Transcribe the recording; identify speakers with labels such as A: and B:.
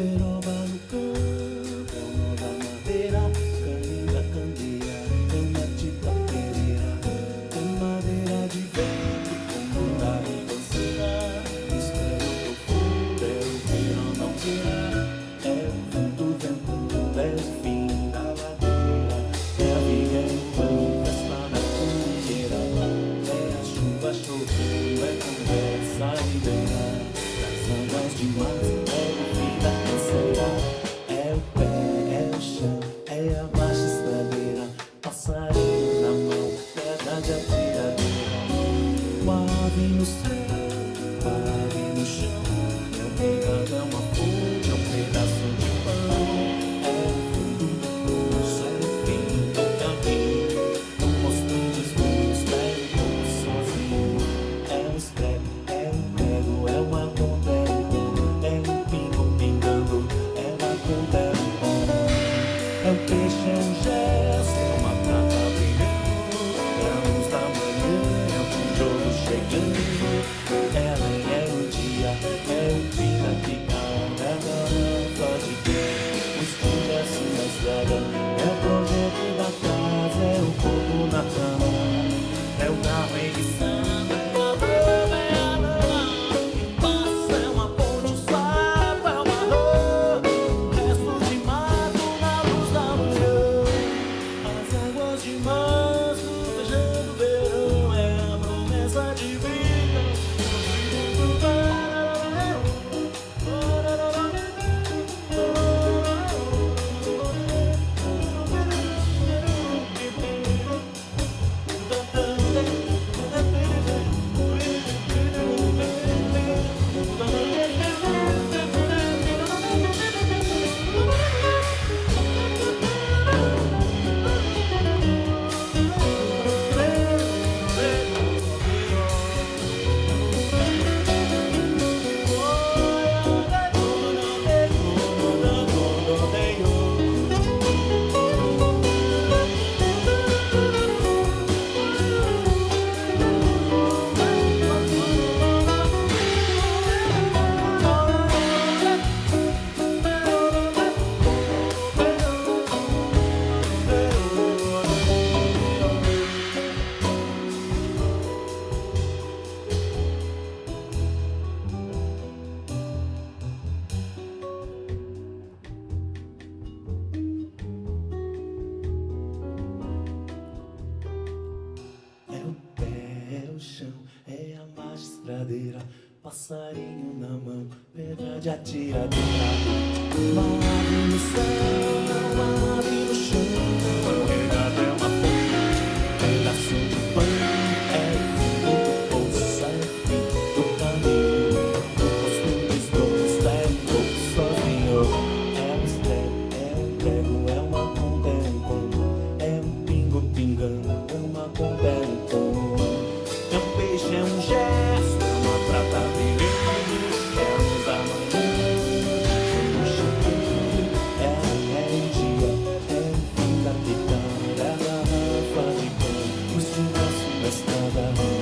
A: peroba no campo, é o nó da madeira, caninga, candeia, cama de tapereira, tem madeira de vento, como da ribanceira, mistério profundo, é o verão não queira, é o vento, vento, é o fim da ladeira, é a viga, é o pão, festa na fogueira, é a chuva chovendo, é conversa ribeira, das águas de março, é o no céu, a ave no chão, é um pecado, é uma fonte, é um pedaço de pão, é o do poço, é o fim do caminho, um postinho de luz, pega o povo sozinho, é um escreve, é um prego, é uma conta, é um pão, é um pingo pingando, é uma conta, é um pão, é um peixe, é um gesto, ela é o dia, é o dia que pedra de atiradeira. Uma Christmas.